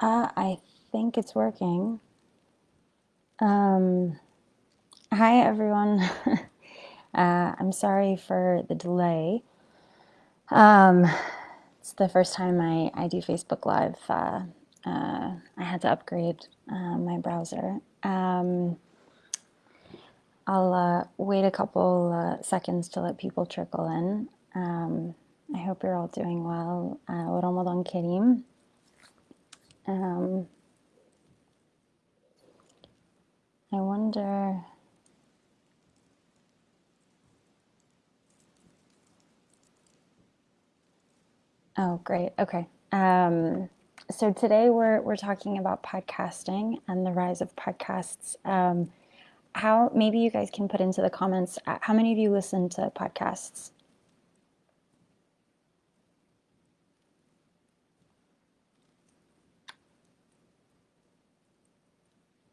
Uh, I think it's working. Um, hi, everyone. uh, I'm sorry for the delay. Um, it's the first time I, I do Facebook Live. Uh, uh, I had to upgrade uh, my browser. Um, I'll uh, wait a couple uh, seconds to let people trickle in. Um, I hope you're all doing well. Uh. Um, I wonder. Oh, great. Okay. Um, so today we're we're talking about podcasting and the rise of podcasts. Um, how maybe you guys can put into the comments uh, how many of you listen to podcasts?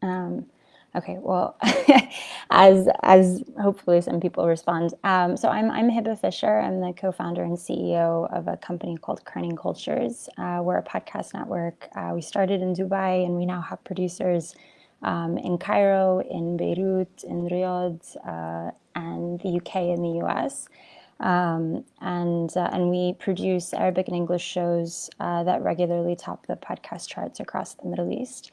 Um, okay, well, as as hopefully some people respond. Um, so I'm I'm Hebah Fisher. I'm the co-founder and CEO of a company called Kerning Cultures. Uh, we're a podcast network. Uh, we started in Dubai, and we now have producers um, in Cairo, in Beirut, in Riyadh, uh, and the UK and the US. Um, and uh, and we produce Arabic and English shows uh, that regularly top the podcast charts across the Middle East.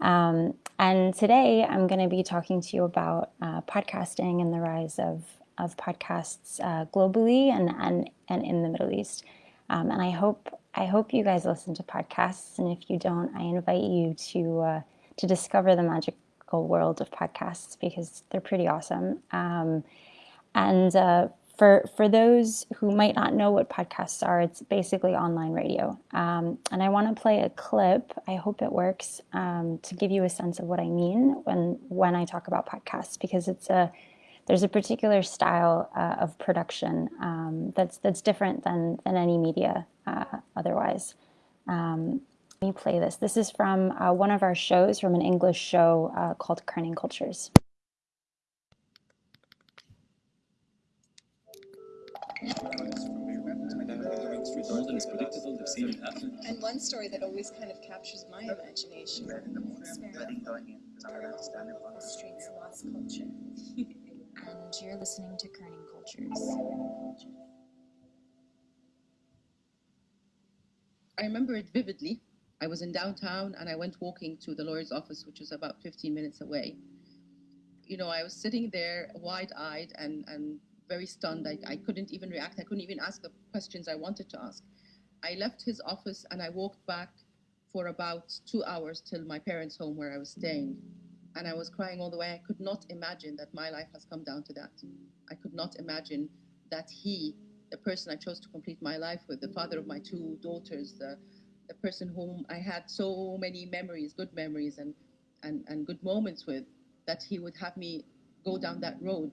Um, and today I'm going to be talking to you about uh, podcasting and the rise of, of podcasts uh, globally and, and, and in the Middle East. Um, and I hope I hope you guys listen to podcasts. And if you don't, I invite you to uh, to discover the magical world of podcasts because they're pretty awesome. Um, and uh, for for those who might not know what podcasts are, it's basically online radio. Um, and I want to play a clip. I hope it works um, to give you a sense of what I mean when when I talk about podcasts, because it's a there's a particular style uh, of production um, that's that's different than than any media uh, otherwise. Um, let me play this. This is from uh, one of our shows, from an English show uh, called Kerning Cultures. And one story that always kind of captures my imagination. Streets lost culture. and you're listening to Kerning Cultures. I remember it vividly. I was in downtown and I went walking to the lawyer's office, which was about 15 minutes away. You know, I was sitting there wide eyed and, and very stunned. I, I couldn't even react. I couldn't even ask the questions I wanted to ask. I left his office and I walked back for about two hours till my parents' home where I was staying. And I was crying all the way. I could not imagine that my life has come down to that. I could not imagine that he, the person I chose to complete my life with, the father of my two daughters, the, the person whom I had so many memories, good memories and, and, and good moments with, that he would have me go down that road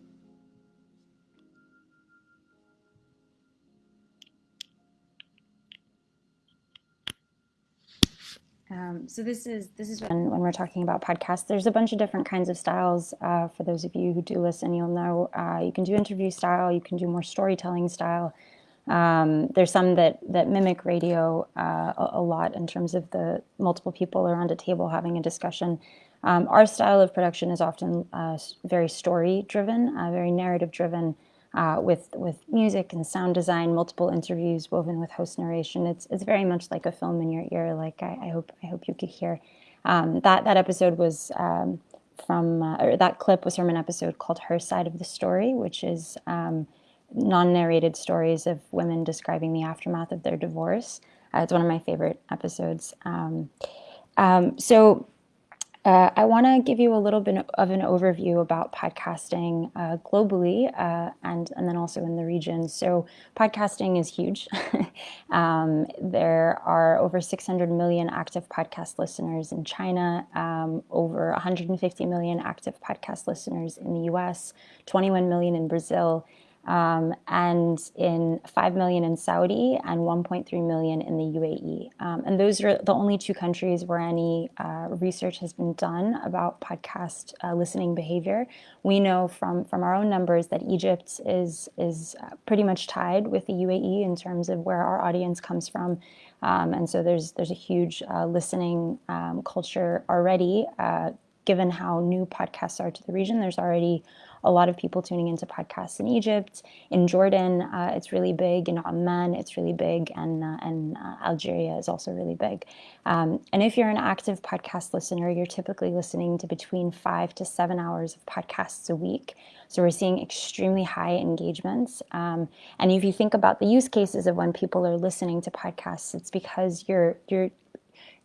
Um, so this is this is when, when we're talking about podcasts. There's a bunch of different kinds of styles. Uh, for those of you who do listen, you'll know uh, you can do interview style, you can do more storytelling style. Um, there's some that that mimic radio uh, a, a, lot in terms of the multiple people around a table having a discussion. Um, our style of production is often uh, very story driven, uh, very narrative driven uh, with with music and sound design, multiple interviews woven with host narration. It's it's very much like a film in your ear. Like I, I hope I hope you could hear. Um, that that episode was um, from uh, or that clip was from an episode called "Her Side of the Story," which is um, non-narrated stories of women describing the aftermath of their divorce. Uh, it's one of my favorite episodes. Um, um, so uh, I want to give you a little bit of an overview about podcasting uh, globally uh, and, and then also in the region. So, podcasting is huge. um, there are over 600 million active podcast listeners in China, um, over 150 million active podcast listeners in the US, 21 million in Brazil. Um, and in 5 million in Saudi and 1.3 million in the UAE. Um, and those are the only two countries where any uh, research has been done about podcast uh, listening behavior. We know from, from our own numbers that Egypt is, is uh, pretty much tied with the UAE in terms of where our audience comes from. Um, and so there's, there's a huge uh, listening um, culture already uh, given how new podcasts are to the region, there's already a lot of people tuning into podcasts in Egypt, in Jordan, uh, it's really big, in Oman, it's really big, and uh, and uh, Algeria is also really big. Um, and if you're an active podcast listener, you're typically listening to between five to seven hours of podcasts a week. So we're seeing extremely high engagements. Um, and if you think about the use cases of when people are listening to podcasts, it's because you're you're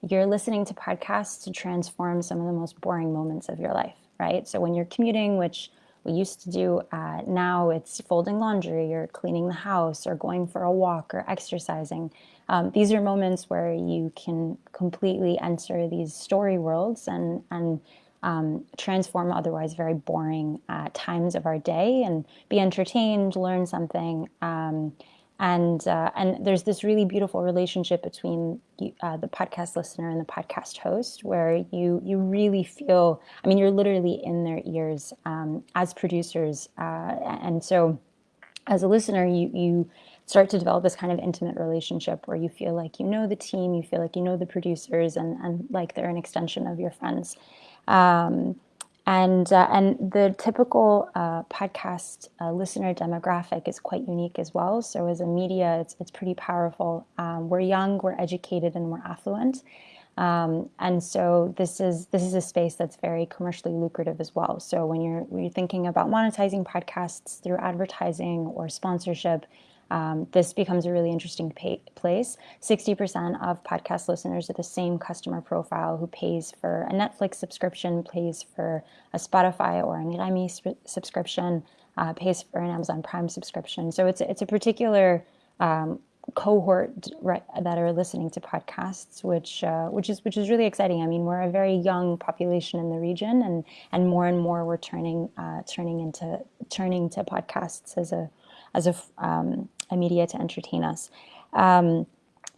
you're listening to podcasts to transform some of the most boring moments of your life, right? So when you're commuting, which we used to do, uh, now it's folding laundry or cleaning the house or going for a walk or exercising. Um, these are moments where you can completely enter these story worlds and, and um, transform otherwise very boring uh, times of our day and be entertained, learn something. Um, and uh, and there's this really beautiful relationship between uh, the podcast listener and the podcast host where you you really feel i mean you're literally in their ears um, as producers uh, and so as a listener you you start to develop this kind of intimate relationship where you feel like you know the team you feel like you know the producers and and like they're an extension of your friends. Um, and uh, and the typical uh, podcast uh, listener demographic is quite unique as well. So as a media, it's it's pretty powerful. Um, we're young, we're educated, and we're affluent. Um, and so this is this is a space that's very commercially lucrative as well. So when you're when you're thinking about monetizing podcasts through advertising or sponsorship, um, this becomes a really interesting place. 60% of podcast listeners are the same customer profile who pays for a Netflix subscription, pays for a Spotify or an sp- subscription, uh, pays for an Amazon Prime subscription. So it's, it's a particular um, cohort right, that are listening to podcasts, which uh, which is which is really exciting. I mean, we're a very young population in the region, and and more and more we're turning uh, turning into turning to podcasts as a as a, um, a media to entertain us. Um,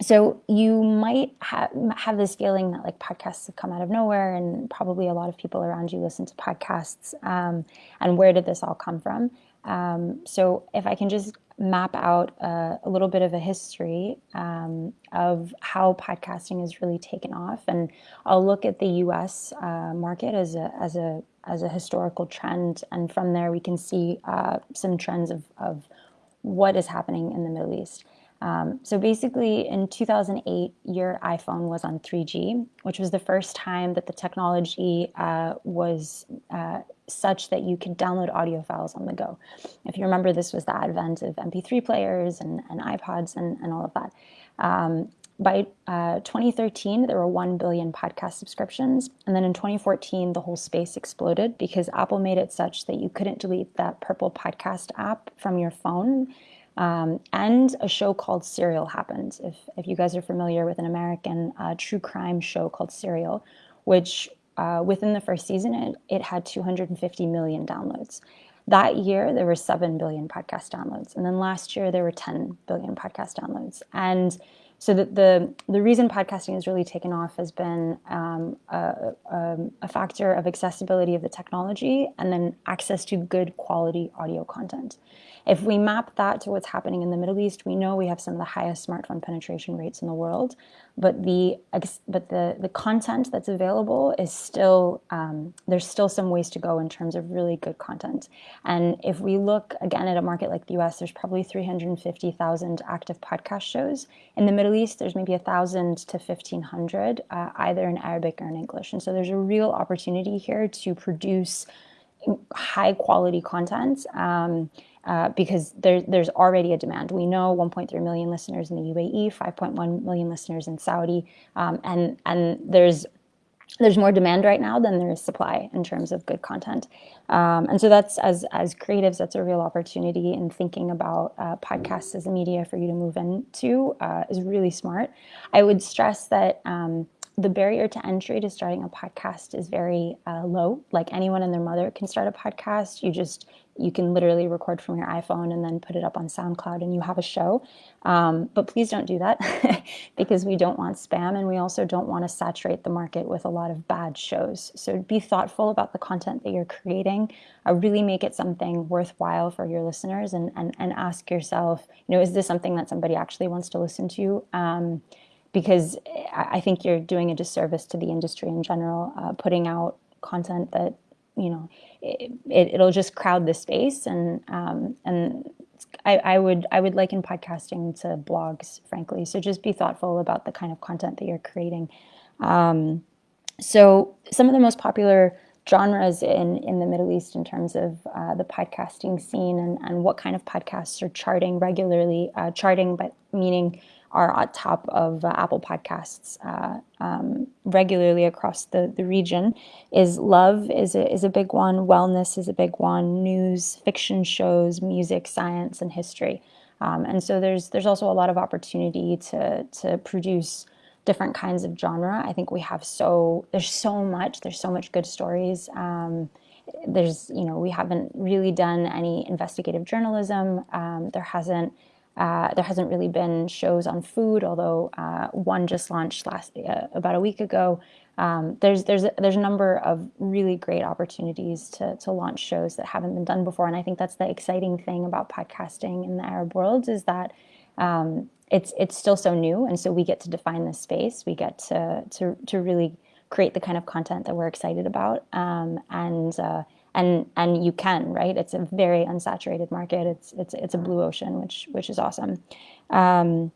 so you might ha- have this feeling that like podcasts have come out of nowhere, and probably a lot of people around you listen to podcasts. Um, and where did this all come from? Um, so if I can just map out a, a little bit of a history um, of how podcasting has really taken off, and I'll look at the U.S. Uh, market as a as a as a historical trend, and from there we can see uh, some trends of, of what is happening in the Middle East. Um, so basically, in 2008, your iPhone was on 3G, which was the first time that the technology uh, was uh, such that you could download audio files on the go. If you remember, this was the advent of MP3 players and, and iPods and, and all of that. Um, by uh, 2013, there were 1 billion podcast subscriptions. And then in 2014, the whole space exploded because Apple made it such that you couldn't delete that purple podcast app from your phone. Um, and a show called Serial happened. If, if you guys are familiar with an American uh, true crime show called Serial, which uh, within the first season, it, it had 250 million downloads. That year, there were 7 billion podcast downloads. And then last year, there were 10 billion podcast downloads. And so the, the, the reason podcasting has really taken off has been um, a, a, a, factor of accessibility of the technology and then access to good quality audio content. If we map that to what's happening in the Middle East, we know we have some of the highest smartphone penetration rates in the world, but the but the the content that's available is still um, there's still some ways to go in terms of really good content. And if we look again at a market like the U.S., there's probably 350,000 active podcast shows. In the Middle East, there's maybe a thousand to 1,500, uh, either in Arabic or in English. And so there's a real opportunity here to produce high quality content. Um, uh, because there, there's already a demand. We know 1.3 million listeners in the UAE, 5.1 million listeners in Saudi, um, and and there's there's more demand right now than there is supply in terms of good content. Um, and so that's as as creatives, that's a real opportunity in thinking about uh, podcasts as a media for you to move into uh, is really smart. I would stress that. Um, the barrier to entry to starting a podcast is very uh, low. Like anyone and their mother can start a podcast. You just you can literally record from your iPhone and then put it up on SoundCloud and you have a show. Um, but please don't do that because we don't want spam and we also don't want to saturate the market with a lot of bad shows. So be thoughtful about the content that you're creating. Uh, really make it something worthwhile for your listeners and, and, and ask yourself, you know, is this something that somebody actually wants to listen to? Um, because I think you're doing a disservice to the industry in general, uh, putting out content that you know it, it, will just crowd the space and um, and I, I would I would liken podcasting to blogs, frankly. So just be thoughtful about the kind of content that you're creating. Um, so some of the most popular genres in, in the Middle East in terms of uh, the podcasting scene and, and what kind of podcasts are charting regularly, uh, charting but meaning are on top of uh, Apple Podcasts uh, um, regularly across the, the region. Is love is a, is a big one, wellness is a big one, news, fiction shows, music, science, and history. Um, and so there's there's also a lot of opportunity to to produce different kinds of genre. I think we have so there's so much there's so much good stories. Um, there's you know we haven't really done any investigative journalism. Um, there hasn't uh, there hasn't really been shows on food, although uh, one just launched last uh, about a week ago. Um, there's there's a, there's a number of really great opportunities to to launch shows that haven't been done before, and I think that's the exciting thing about podcasting in the Arab world is that um, it's it's still so new, and so we get to define this space. We get to to to really create the kind of content that we're excited about, um, and uh, and and you can right? It's a very unsaturated market. It's it's it's a blue ocean which which is awesome. Um,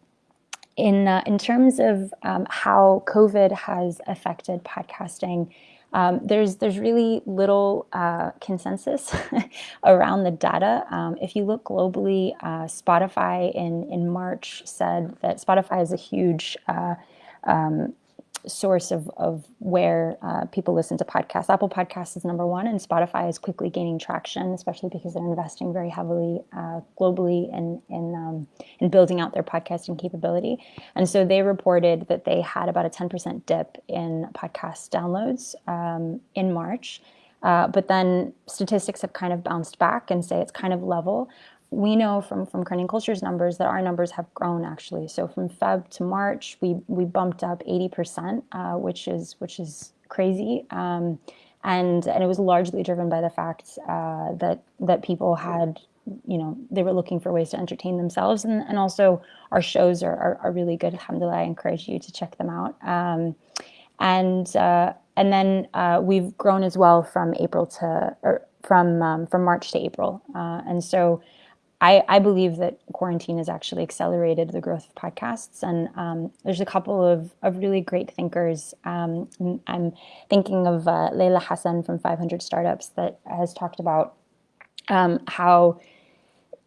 in uh, in terms of um, how covid has affected podcasting um, there's there's really little uh, consensus around the data. Um, if you look globally, uh, Spotify in in March said that Spotify is a huge uh, um, source of, of where uh, people listen to podcasts. Apple Podcasts is number one, and Spotify is quickly gaining traction, especially because they're investing very heavily uh, globally in in, um, in building out their podcasting capability. And so they reported that they had about a 10% dip in podcast downloads um, in March. Uh, but then statistics have kind of bounced back and say it's kind of level we know from from Kerning Culture's numbers that our numbers have grown actually. So from Feb to March, we we bumped up 80%, uh, which is which is crazy. Um, and and it was largely driven by the fact uh, that that people had you know they were looking for ways to entertain themselves and, and also our shows are, are, are really good alhamdulillah i encourage you to check them out um, and uh, and then uh, we've grown as well from april to or from um, from march to april uh, and so I, I, believe that quarantine has actually accelerated the growth of podcasts. And um, there's a couple of, of really great thinkers. Um, I'm thinking of uh, Leila Hassan from 500 Startups that has talked about um, how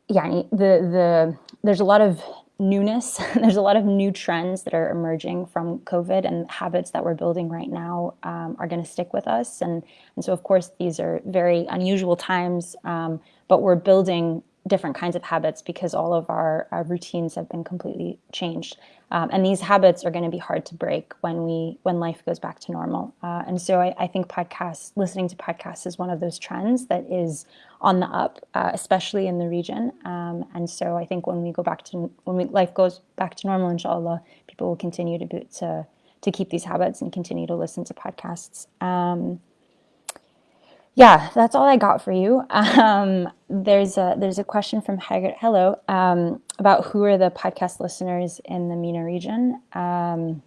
yeah, the, the, there's a lot of newness. there's a lot of new trends that are emerging from COVID and habits that we're building right now um, are going to stick with us. And, and so, of course, these are very unusual times, um, but we're building different kinds of habits because all of our, our routines have been completely changed. Um, and these habits are going to be hard to break when we when life goes back to normal. Uh, and so I, I, think podcasts, listening to podcasts, is one of those trends that is on the up, uh, especially in the region. Um, and so I think when we go back to when we, life goes back to normal, inshallah, people will continue to to to keep these habits and continue to listen to podcasts. Um, yeah, that's all I got for you. Um, there's a there's a question from Haggard. Hello, um, about who are the podcast listeners in the MENA region. Um,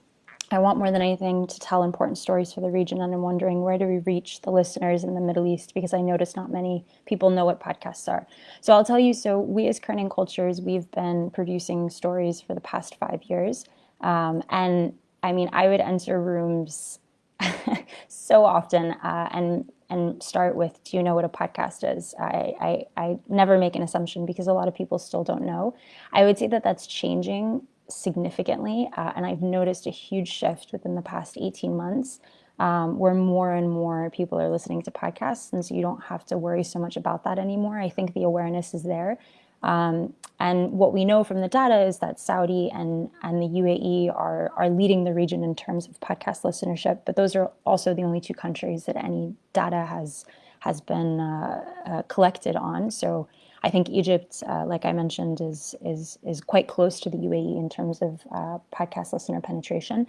I want more than anything to tell important stories for the region, and I'm wondering where do we reach the listeners in the Middle East because I notice not many people know what podcasts are. So I'll tell you. So we as Kerning Cultures, we've been producing stories for the past five years, um, and I mean I would enter rooms so often uh, and and start with do you know what a podcast is? I, I, I never make an assumption because a lot of people still don't know. I would say that that's changing significantly uh, and i've noticed a huge shift within the past 18 months um, where more and more people are listening to podcasts and so you don't have to worry so much about that anymore. I think the awareness is there Um, and what we know from the data is that Saudi and, and the UAE are, are leading the region in terms of podcast listenership, but those are also the only two countries that any data has, has been uh, uh, collected on. So I think Egypt, uh, like I mentioned, is, is, is quite close to the UAE in terms of uh, podcast listener penetration.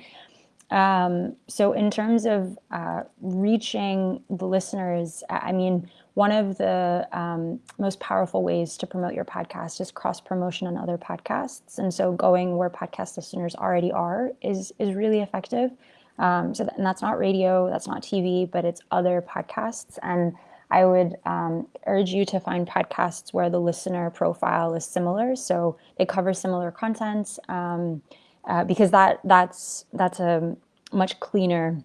Um, so in terms of uh, reaching the listeners, I mean, one of the um, most powerful ways to promote your podcast is cross promotion on other podcasts, and so going where podcast listeners already are is is really effective. Um, so and that's not radio, that's not TV, but it's other podcasts. And I would um, urge you to find podcasts where the listener profile is similar, so they cover similar content. Uh, because that that's that's a much cleaner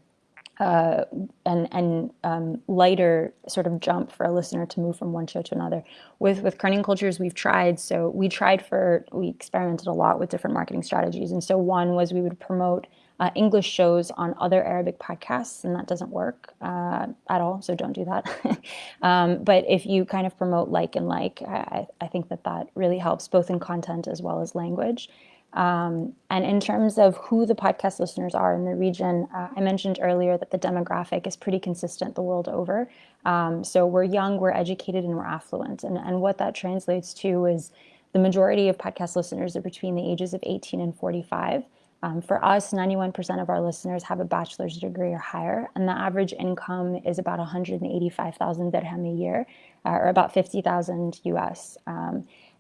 uh, and and um, lighter sort of jump for a listener to move from one show to another. With with Kerning Cultures, we've tried. So we tried for we experimented a lot with different marketing strategies, and so one was we would promote. Uh, English shows on other Arabic podcasts, and that doesn't work uh, at all. So don't do that. um, but if you kind of promote like and like, I, I think that that really helps both in content as well as language. Um, and in terms of who the podcast listeners are in the region, uh, I mentioned earlier that the demographic is pretty consistent the world over. Um, so we're young, we're educated, and we're affluent. And, and what that translates to is the majority of podcast listeners are between the ages of 18 and 45. Um, for us, 91% of our listeners have a bachelor's degree or higher, and the average income is about 185,000 dirham a year, uh, or about 50,000 US.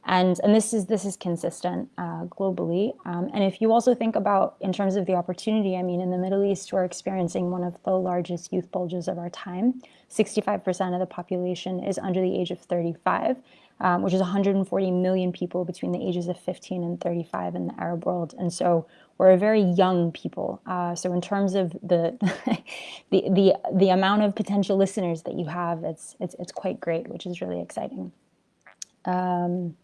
And and this is this is consistent uh, globally. Um, and if you also think about in terms of the opportunity, I mean, in the Middle East, we're experiencing one of the largest youth bulges of our time. 65% of the population is under the age of 35, um, which is 140 million people between the ages of 15 and 35 in the Arab world. And so we're a very young people. Uh, so in terms of the, the the the amount of potential listeners that you have, it's it's it's quite great, which is really exciting. Um,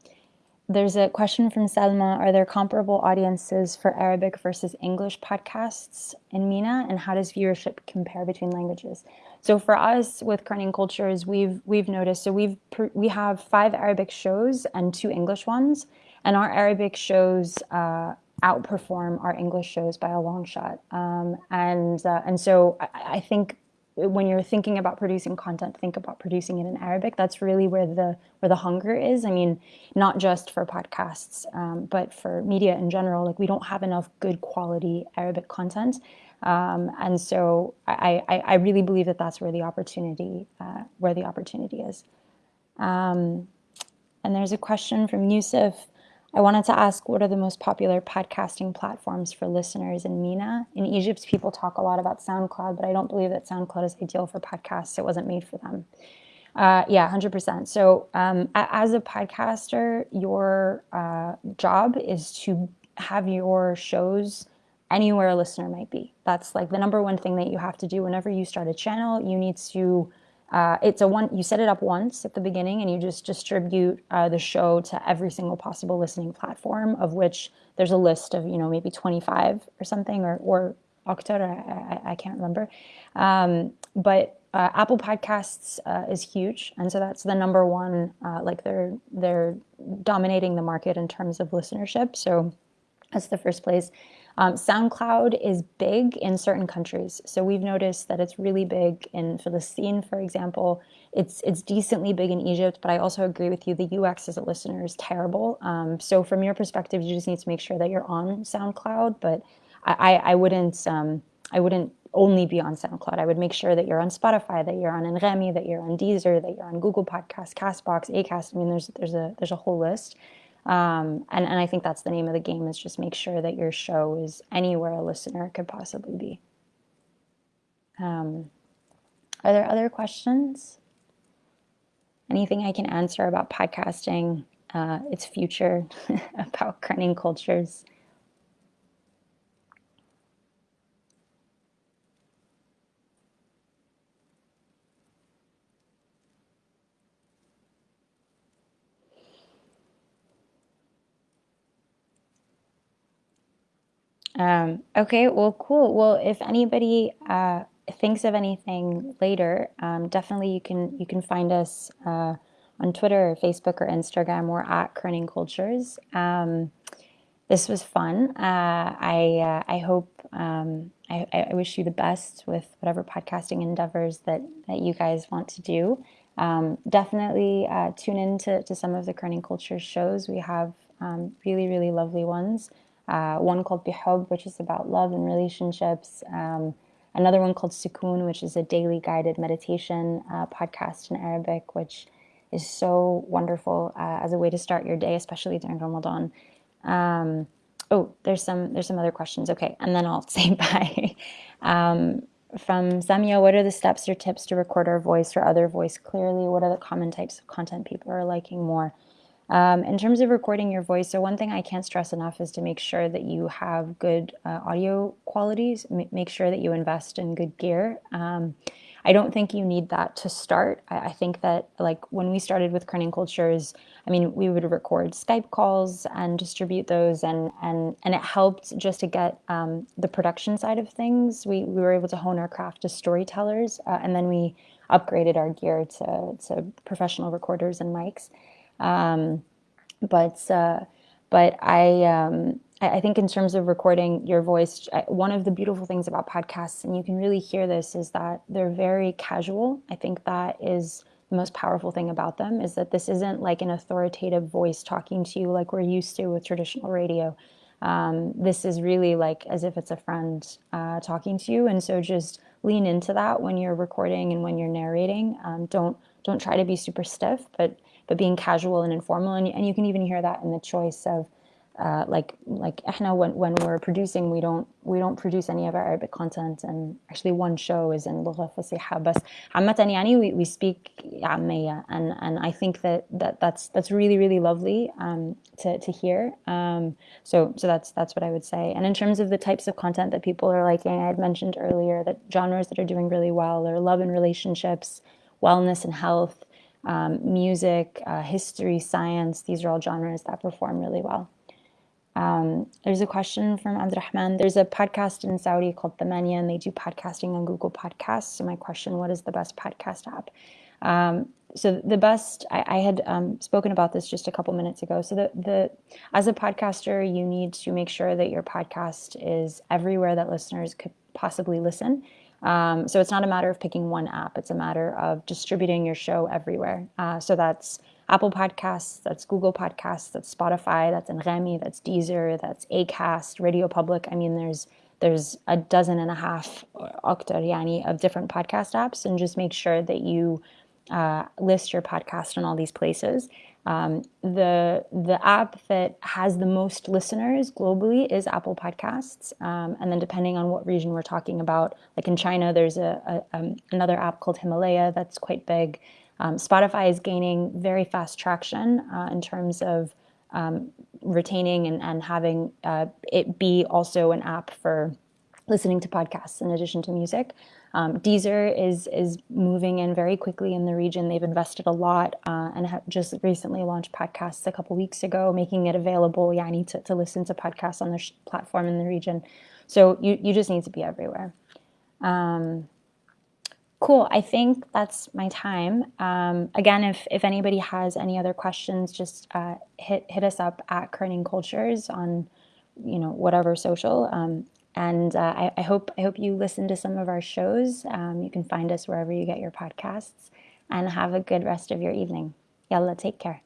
there's a question from Selma. Are there comparable audiences for Arabic versus English podcasts in MENA? And how does viewership compare between languages? So for us with Kerning Cultures, we've we've noticed, so we've we have five Arabic shows and two English ones. And our Arabic shows uh, outperform our English shows by a long shot. Um, and uh, and so I, I think when you're thinking about producing content, think about producing it in Arabic. That's really where the where the hunger is. I mean, not just for podcasts, um, but for media in general. Like we don't have enough good quality Arabic content, um, and so I, I, I, really believe that that's where the opportunity uh, where the opportunity is. Um, and there's a question from Yusuf. I wanted to ask what are the most popular podcasting platforms for listeners in MENA? In Egypt, people talk a lot about SoundCloud, but I don't believe that SoundCloud is ideal for podcasts. It wasn't made for them. Uh, yeah, 100%. So, um, as a podcaster, your uh, job is to have your shows anywhere a listener might be. That's like the number one thing that you have to do whenever you start a channel. You need to uh, it's a one, you set it up once at the beginning and you just distribute uh, the show to every single possible listening platform of which there's a list of, you know, maybe 25 or something or, or October, I, I, can't remember. Um, but uh, Apple Podcasts uh, is huge. And so that's the number one, uh, like they're, they're dominating the market in terms of listenership. So that's the first place. Um, SoundCloud is big in certain countries. So we've noticed that it's really big in Philistine, for example. It's it's decently big in Egypt, but I also agree with you. The UX as a listener is terrible. Um, so from your perspective, you just need to make sure that you're on SoundCloud. But I, I, I wouldn't um, I wouldn't only be on SoundCloud. I would make sure that you're on Spotify, that you're on Anghami, that you're on Deezer, that you're on Google Podcasts, Castbox, Acast. I mean, there's there's a there's a whole list. Um, and, and I think that's the name of the game is just make sure that your show is anywhere a listener could possibly be. Um, are there other questions? Anything I can answer about podcasting, uh, its future, about Kerning cultures? Um, okay, well, cool. Well, if anybody uh, thinks of anything later, um, definitely you can you can find us uh, on Twitter or Facebook or Instagram. We're at Kerning Cultures. Um, this was fun. Uh, I uh, I hope um, I, I, wish you the best with whatever podcasting endeavors that that you guys want to do. Um, definitely uh, tune in to, to some of the Kerning Cultures shows. We have um, really really lovely ones. Uh, one called Bihub, which is about love and relationships. Um, another one called Sukoon, which is a daily guided meditation uh, podcast in Arabic, which is so wonderful uh, as a way to start your day, especially during Ramadan. Um, oh, there's some there's some other questions. Okay, and then I'll say bye. Um, from Samia, what are the steps or tips to record our voice or other voice clearly? What are the common types of content people are liking more? Um, in terms of recording your voice, so one thing I can't stress enough is to make sure that you have good uh, audio qualities. M make sure that you invest in good gear. Um, I don't think you need that to start. I, I, think that like when we started with Kerning Cultures, I mean, we would record Skype calls and distribute those, and and and it helped just to get um, the production side of things. We we were able to hone our craft as storytellers, uh, and then we upgraded our gear to to professional recorders and mics. Um, but uh, but I. Um, I think in terms of recording your voice, one of the beautiful things about podcasts, and you can really hear this, is that they're very casual. I think that is the most powerful thing about them is that this isn't like an authoritative voice talking to you like we're used to with traditional radio. Um, this is really like as if it's a friend uh, talking to you, and so just lean into that when you're recording and when you're narrating. Um, don't don't try to be super stiff, but but being casual and informal, and, and you can even hear that in the choice of uh, like like احنا when, when we're producing we don't we don't produce any of our Arabic content and actually one show is in لغة فصيحة بس عامة يعني we, we speak عامية and and I think that, that that's that's really really lovely um, to, to hear um, so so that's that's what I would say and in terms of the types of content that people are liking I had mentioned earlier that genres that are doing really well are love and relationships wellness and health um, music uh, history science these are all genres that perform really well um, there's a question from Abdurrahman. There's a podcast in Saudi called Thmanyah, and they do podcasting on Google Podcasts. So my question, what is the best podcast app? Um, so the best, I, I had um, spoken about this just a couple minutes ago. So the, the as a podcaster, you need to make sure that your podcast is everywhere that listeners could possibly listen. Um, so it's not a matter of picking one app. It's a matter of distributing your show everywhere. Uh, so that's Apple Podcasts, that's Google Podcasts, that's Spotify, that's Anghami, that's Deezer, that's Acast, Radio Public. I mean, there's there's a dozen and a half octariani of different podcast apps, and just make sure that you uh, list your podcast in all these places. Um, the the app that has the most listeners globally is Apple Podcasts, um, and then depending on what region we're talking about, like in China, there's a, a um, another app called Himalaya that's quite big. Um, Spotify is gaining very fast traction uh, in terms of um, retaining and, and having uh, it be also an app for listening to podcasts in addition to music. Um, Deezer is is moving in very quickly in the region. They've invested a lot uh, and have just recently launched podcasts a couple weeks ago, making it available yani, to, to listen to podcasts on their platform in the region. So you, you just need to be everywhere. Um, Cool. I think that's my time. Um, again, if, if anybody has any other questions, just uh, hit hit us up at Kerning Cultures on, you know, whatever social. Um, and uh, I, I, hope I hope you listen to some of our shows. Um, you can find us wherever you get your podcasts. And have a good rest of your evening. Yalla, take care.